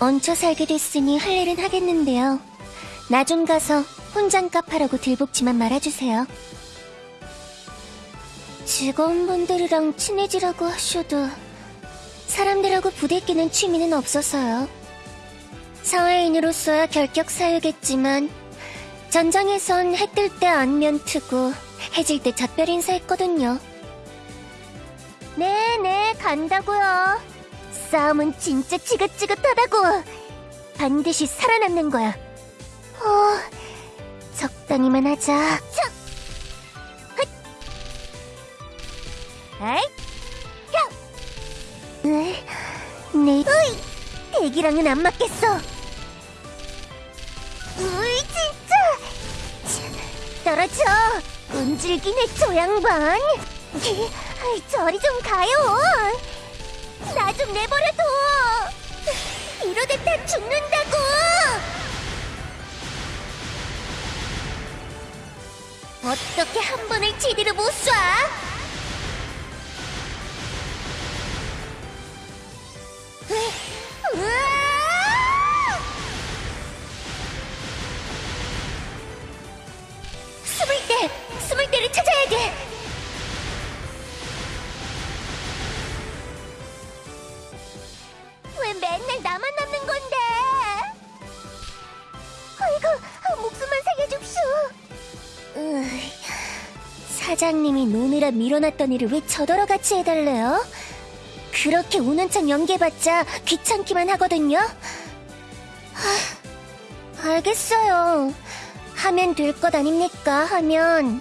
얹혀 살게 됐으니 할 일은 하겠는데요. 나 좀 가서 혼장값 하라고 들복지만 말아주세요. 직원분들이랑 친해지라고 하셔도 사람들하고 부대끼는 취미는 없어서요. 사회인으로서야 결격 사유겠지만 전장에선 해 뜰 때 안면 트고 해질 때 작별 인사했거든요. 네네 간다고요. 싸움은 진짜 지긋지긋하다고. 반드시 살아남는 거야. 어, 적당히만 하자. 에이? 야! 네, 네. 으이! 대기랑은 안 맞겠어. 으이, 진짜! 치, 떨어져! 끈질기네, 저 양반! 아이, 저리 좀 가요! 나좀 내버려둬! 이러다 다 죽는다고! 어떻게 한 번을 제대로 못 쏴? 으- 으아! 숨을 때! 숨을 때를 찾아야 돼! 왜 맨날 나만 남는 건데? 아이고, 아, 목숨만 살려줍쇼. 사장님이 노느라 밀어놨던 일을 왜 저더러 같이 해달래요? 그렇게 우는 척 연기해봤자 귀찮기만 하거든요. 하, 알겠어요. 하면 될 것 아닙니까? 하면